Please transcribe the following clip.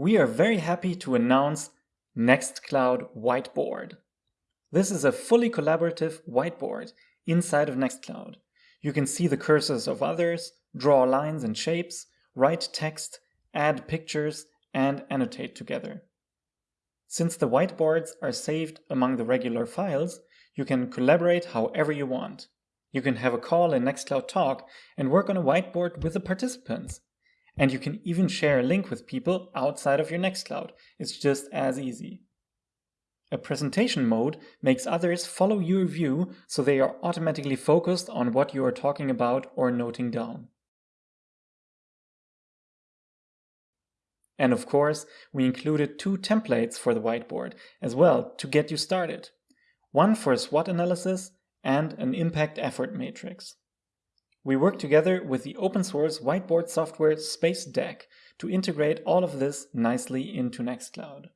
we are very happy to announce Nextcloud Whiteboard. This is a fully collaborative whiteboard inside of Nextcloud. You can see the cursors of others, draw lines and shapes, write text, add pictures, and annotate together. Since the whiteboards are saved among the regular files, you can collaborate however you want. You can have a call in Nextcloud Talk and work on a whiteboard with the participants. And you can even share a link with people outside of your Nextcloud. It's just as easy. A presentation mode makes others follow your view so they are automatically focused on what you are talking about or noting down. And of course, we included two templates for the whiteboard as well to get you started. One for a SWOT analysis and an impact effort matrix. We work together with the open source whiteboard software SpaceDeck to integrate all of this nicely into Nextcloud.